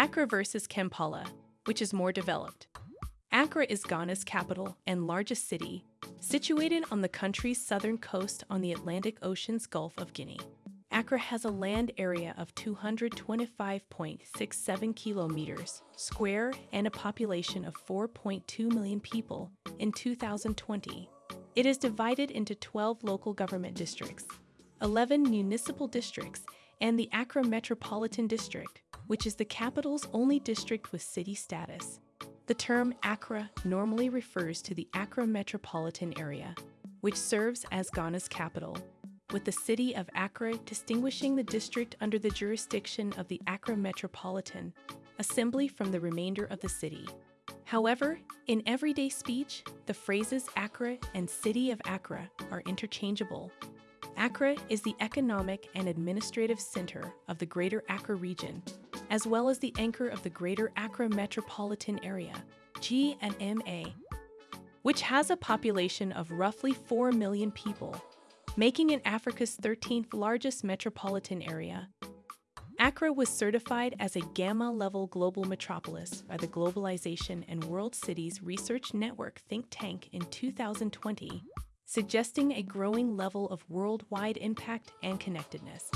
Accra versus Kampala, which is more developed. Accra is Ghana's capital and largest city, situated on the country's southern coast on the Atlantic Ocean's Gulf of Guinea. Accra has a land area of 225.67 kilometers square and a population of 4.2 million people in 2020. It is divided into 12 local government districts, 11 municipal districts, and the Accra Metropolitan District, which is the capital's only district with city status. The term Accra normally refers to the Accra metropolitan area, which serves as Ghana's capital, with the city of Accra distinguishing the district under the jurisdiction of the Accra Metropolitan Assembly from the remainder of the city. However, in everyday speech, the phrases Accra and City of Accra are interchangeable. Accra is the economic and administrative center of the Greater Accra region as well as the anchor of the Greater Accra Metropolitan Area, GNMA, which has a population of roughly 4 million people, making it Africa's 13th largest metropolitan area. Accra was certified as a Gamma level global metropolis by the Globalization and World Cities Research Network think tank in 2020, suggesting a growing level of worldwide impact and connectedness.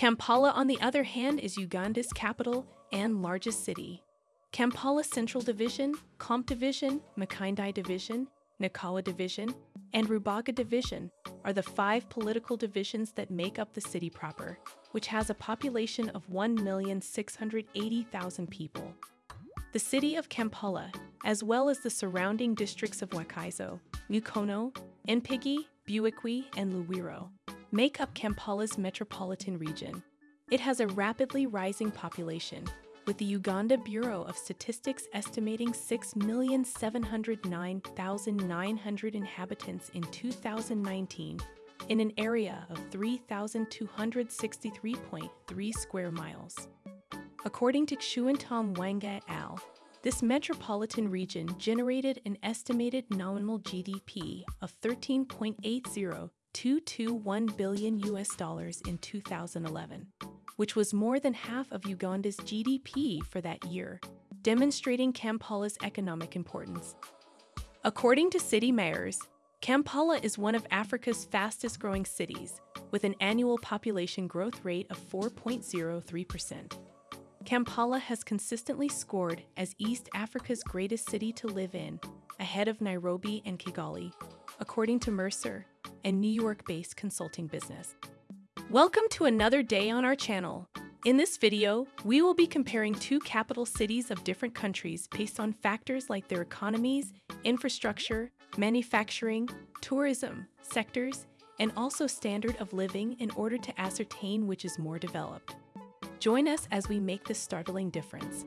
Kampala, on the other hand, is Uganda's capital and largest city. Kampala Central Division, Kawempe Division, Makindye Division, Nakawa Division, and Rubaga Division are the five political divisions that make up the city proper, which has a population of 1,680,000 people. The city of Kampala, as well as the surrounding districts of Wakiso, Mukono, Mpigi, Buikwe, and Luwero, make up Kampala's metropolitan region. It has a rapidly rising population, with the Uganda Bureau of Statistics estimating 6,709,900 inhabitants in 2019 in an area of 3,263.3 square miles. According to Chuantom Wanga et al., this metropolitan region generated an estimated nominal GDP of 13.80 221 billion US dollars in 2011, which was more than half of Uganda's GDP for that year, demonstrating Kampala's economic importance. According to city mayors, Kampala is one of Africa's fastest growing cities, with an annual population growth rate of 4.03%. Kampala has consistently scored as East Africa's greatest city to live in, ahead of Nairobi and Kigali, according to Mercer, a New York based consulting business. Welcome to another day on our channel. In this video, we will be comparing two capital cities of different countries based on factors like their economies, infrastructure, manufacturing, tourism, sectors, and also standard of living in order to ascertain which is more developed. Join us as we make this startling difference.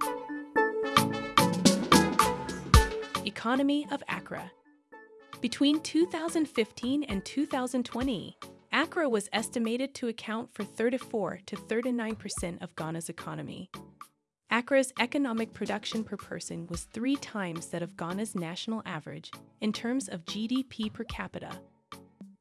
Economy of Accra between 2015 and 2020, Accra was estimated to account for 34 to 39% of Ghana's economy. Accra's economic production per person was three times that of Ghana's national average in terms of GDP per capita.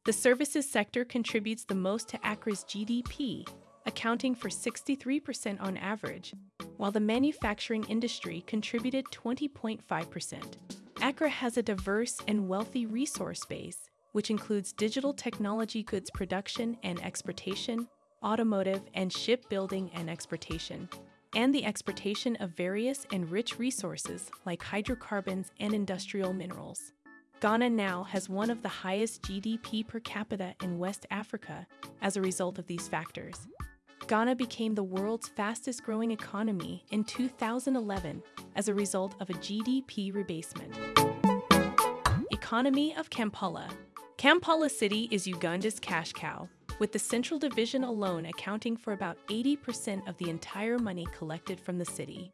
The services sector contributes the most to Accra's GDP, accounting for 63% on average, while the manufacturing industry contributed 20.5%. Accra has a diverse and wealthy resource base, which includes digital technology goods production and exportation, automotive and shipbuilding and exportation, and the exportation of various and rich resources like hydrocarbons and industrial minerals. Ghana now has one of the highest GDP per capita in West Africa as a result of these factors. Ghana became the world's fastest growing economy in 2011 as a result of a GDP rebasement. Economy of Kampala Kampala City is Uganda's cash cow, with the Central Division alone accounting for about 80% of the entire money collected from the city.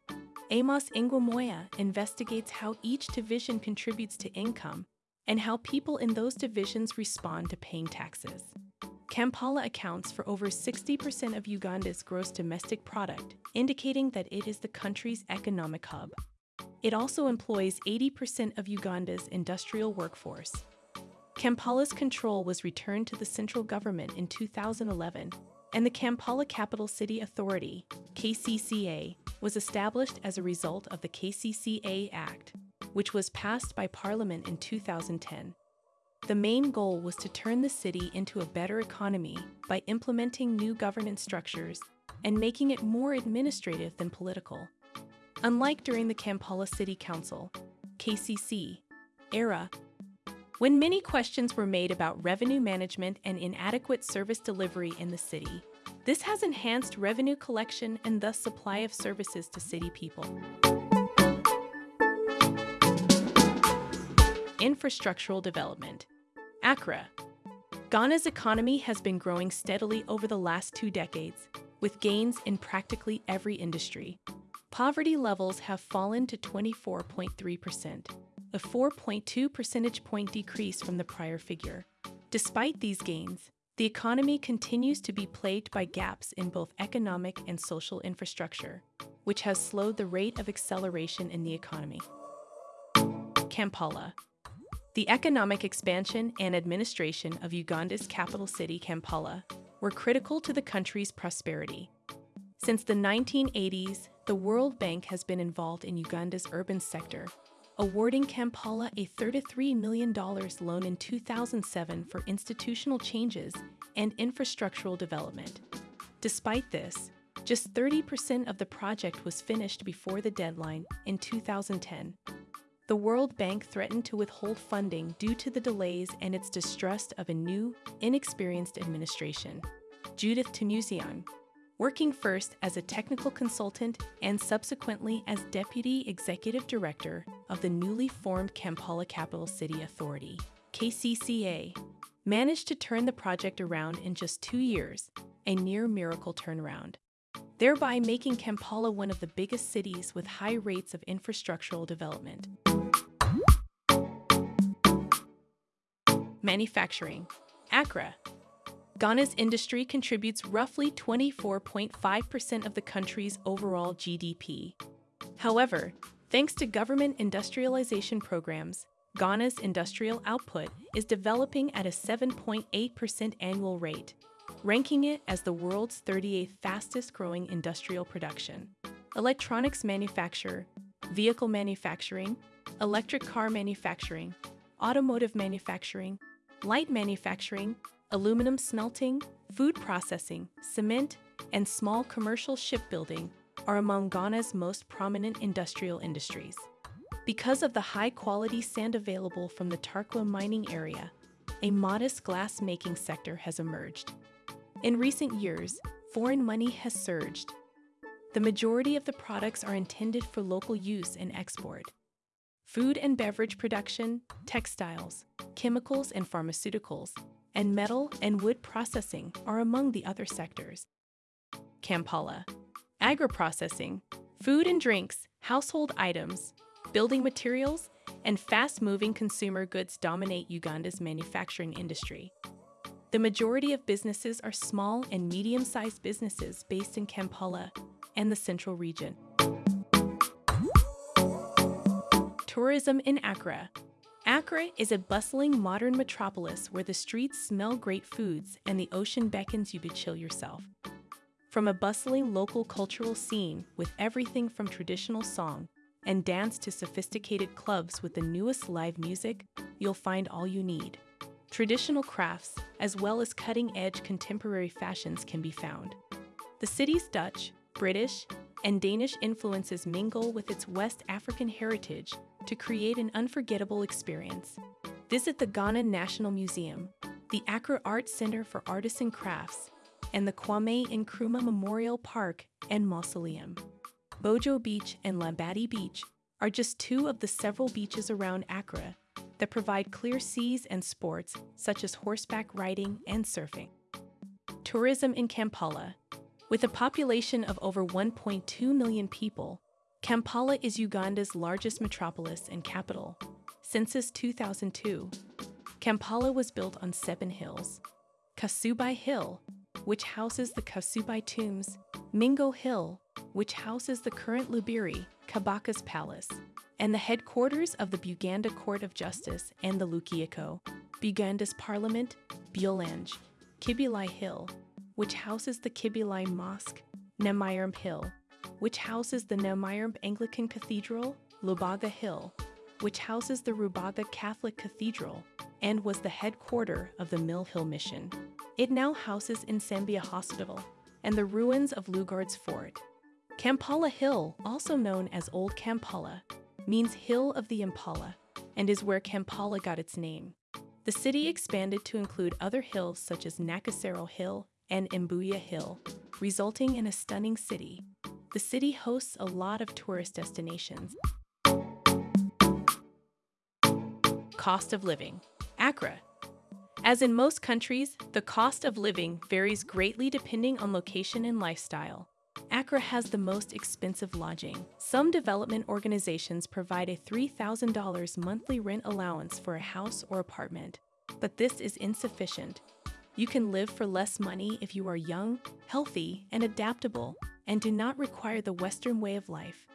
Amos Ngwomoya investigates how each division contributes to income and how people in those divisions respond to paying taxes. Kampala accounts for over 60% of Uganda's gross domestic product, indicating that it is the country's economic hub. It also employs 80% of Uganda's industrial workforce. Kampala's control was returned to the central government in 2011, and the Kampala Capital City Authority, KCCA, was established as a result of the KCCA Act, which was passed by Parliament in 2010. The main goal was to turn the city into a better economy by implementing new governance structures and making it more administrative than political. Unlike during the Kampala City Council, KCC, era, when many questions were made about revenue management and inadequate service delivery in the city, this has enhanced revenue collection and thus supply of services to city people. Infrastructural development. Accra. Ghana's economy has been growing steadily over the last two decades, with gains in practically every industry. Poverty levels have fallen to 24.3%, a 4.2 percentage point decrease from the prior figure. Despite these gains, the economy continues to be plagued by gaps in both economic and social infrastructure, which has slowed the rate of acceleration in the economy. Kampala. The economic expansion and administration of Uganda's capital city, Kampala, were critical to the country's prosperity. Since the 1980s, the World Bank has been involved in Uganda's urban sector awarding Kampala a $33 million loan in 2007 for institutional changes and infrastructural development. Despite this, just 30% of the project was finished before the deadline in 2010. The World Bank threatened to withhold funding due to the delays and its distrust of a new, inexperienced administration. Judith Tumusiime, working first as a technical consultant and subsequently as Deputy Executive Director of the newly formed Kampala Capital City Authority, KCCA, managed to turn the project around in just two years, a near miracle turnaround, thereby making Kampala one of the biggest cities with high rates of infrastructural development. Manufacturing Accra, Ghana's industry contributes roughly 24.5% of the country's overall GDP. However, thanks to government industrialization programs, Ghana's industrial output is developing at a 7.8% annual rate, ranking it as the world's 38th fastest growing industrial production. Electronics manufacture, vehicle manufacturing, electric car manufacturing, automotive manufacturing, light manufacturing, aluminum smelting, food processing, cement, and small commercial shipbuilding are among Ghana's most prominent industrial industries. Because of the high quality sand available from the Tarkwa mining area, a modest glass making sector has emerged. In recent years, foreign money has surged. The majority of the products are intended for local use and export. Food and beverage production, textiles, chemicals and pharmaceuticals, and metal and wood processing are among the other sectors. Kampala. Agri-processing, food and drinks, household items, building materials, and fast-moving consumer goods dominate Uganda's manufacturing industry. The majority of businesses are small and medium-sized businesses based in Kampala and the central region. Tourism in Accra Accra is a bustling modern metropolis where the streets smell great foods and the ocean beckons you to chill yourself. From a bustling local cultural scene with everything from traditional song and dance to sophisticated clubs with the newest live music, you'll find all you need. Traditional crafts, as well as cutting edge contemporary fashions, can be found. The city's Dutch, British, and Danish influences mingle with its West African heritage to create an unforgettable experience. Visit the Ghana National Museum, the Accra Art Center for Artists and Crafts, and the Kwame Nkrumah Memorial Park and Mausoleum. Bojo Beach and Labadi Beach are just two of the several beaches around Accra that provide clear seas and sports such as horseback riding and surfing. Tourism in Kampala with a population of over 1.2 million people, Kampala is Uganda's largest metropolis and capital. Census 2002, Kampala was built on seven hills. Kasubi Hill, which houses the Kasubi tombs, Mengo Hill, which houses the current Lubiri, Kabaka's Palace, and the headquarters of the Buganda Court of Justice and the Lukiiko, Buganda's Parliament, Bulange, Kibuli Hill, which houses the Kibuli Mosque, Namirembe Hill, which houses the Namirembe Anglican Cathedral, Lubaga Hill, which houses the Rubaga Catholic Cathedral and was the headquarter of the Mill Hill Mission. It now houses Nsambya Hospital and the ruins of Lugard's Fort. Kampala Hill, also known as Old Kampala, means Hill of the Impala and is where Kampala got its name. The city expanded to include other hills such as Nakasero Hill and Mbuya Hill, resulting in a stunning city. The city hosts a lot of tourist destinations. Cost of living. Accra. As in most countries, the cost of living varies greatly depending on location and lifestyle. Accra has the most expensive lodging. Some development organizations provide a $3,000 monthly rent allowance for a house or apartment, but this is insufficient. You can live for less money if you are young, healthy, and adaptable, and do not require the Western way of life.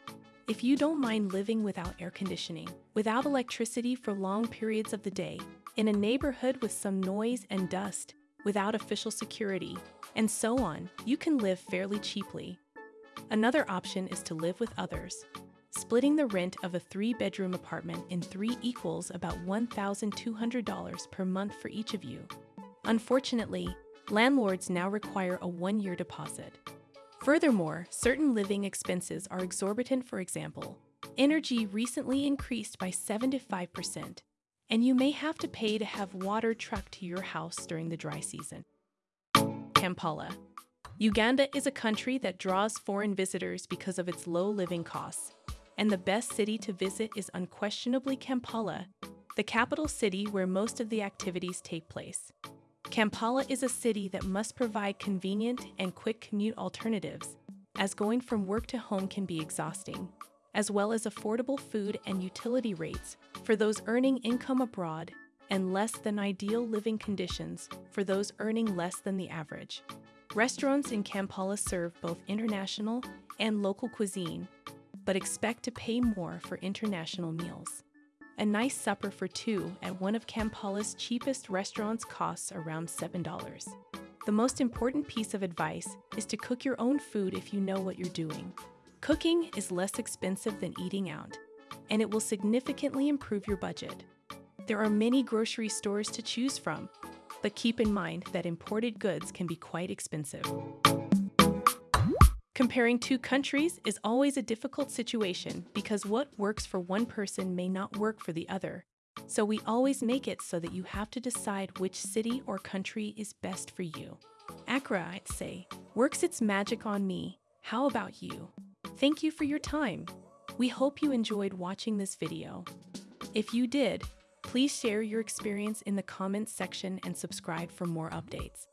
If you don't mind living without air conditioning, without electricity for long periods of the day, in a neighborhood with some noise and dust, without official security, and so on, you can live fairly cheaply. Another option is to live with others. Splitting the rent of a three bedroom apartment in three equals about $1,200 per month for each of you. Unfortunately, landlords now require a one year deposit. Furthermore, certain living expenses are exorbitant, for example. Energy recently increased by 75%, and you may have to pay to have water trucked to your house during the dry season. Kampala. Uganda is a country that draws foreign visitors because of its low living costs, and the best city to visit is unquestionably Kampala, the capital city where most of the activities take place. Kampala is a city that must provide convenient and quick commute alternatives, as going from work to home can be exhausting, as well as affordable food and utility rates for those earning income abroad and less than ideal living conditions for those earning less than the average. Restaurants in Kampala serve both international and local cuisine, but expect to pay more for international meals. A nice supper for two at one of Kampala's cheapest restaurants costs around $7. The most important piece of advice is to cook your own food if you know what you're doing. Cooking is less expensive than eating out, and it will significantly improve your budget. There are many grocery stores to choose from, but keep in mind that imported goods can be quite expensive. Comparing two countries is always a difficult situation because what works for one person may not work for the other. So we always make it so that you have to decide which city or country is best for you. Accra, I'd say, works its magic on me. How about you? Thank you for your time. We hope you enjoyed watching this video. If you did, Please share your experience in the comments section and subscribe for more updates.